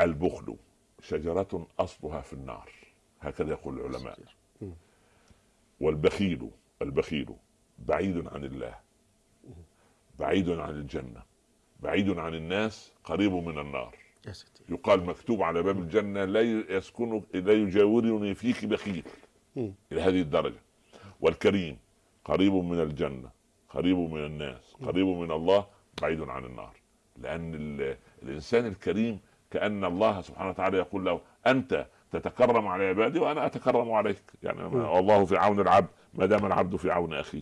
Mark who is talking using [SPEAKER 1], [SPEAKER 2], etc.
[SPEAKER 1] البخل شجرة أصلها في النار هكذا يقول العلماء. والبخيل البخيل بعيد عن الله بعيد عن الجنة بعيد عن الناس قريب من النار. يقال مكتوب على باب الجنة لا يسكن لا يجاورني فيك بخيل. إلى هذه الدرجة. والكريم قريب من الجنة قريب من الناس قريب من الله بعيد عن النار. لأن ال- الإنسان الكريم كأن الله سبحانه وتعالى يقول له أنت تتكرم على عبادي وأنا أتكرم عليك يعني. والله في عون العبد ما دام العبد في عون أخيه